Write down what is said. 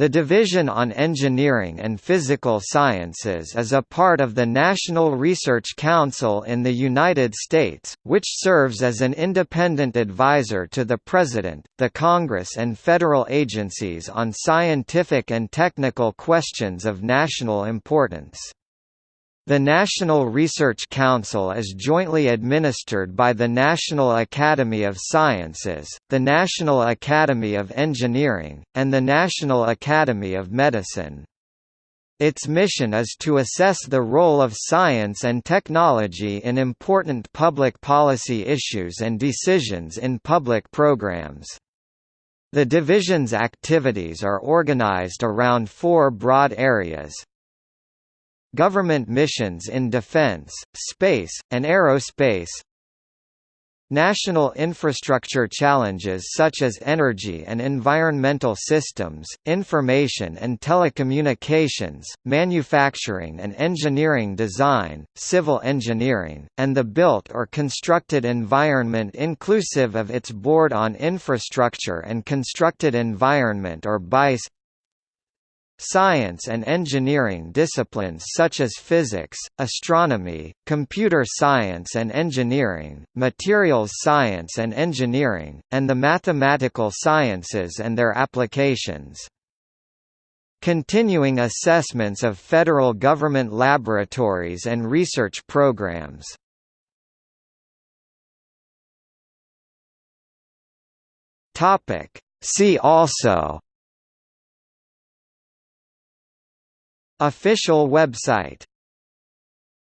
The Division on Engineering and Physical Sciences is a part of the National Research Council in the United States, which serves as an independent advisor to the President, the Congress and federal agencies on scientific and technical questions of national importance. The National Research Council is jointly administered by the National Academy of Sciences, the National Academy of Engineering, and the National Academy of Medicine. Its mission is to assess the role of science and technology in important public policy issues and decisions in public programs. The division's activities are organized around four broad areas, Government missions in defense, space, and aerospace National infrastructure challenges such as energy and environmental systems, information and telecommunications, manufacturing and engineering design, civil engineering, and the built or constructed environment inclusive of its Board on Infrastructure and Constructed Environment or BICE Science and engineering disciplines such as physics, astronomy, computer science and engineering, materials science and engineering, and the mathematical sciences and their applications. Continuing assessments of federal government laboratories and research programs. See also Official website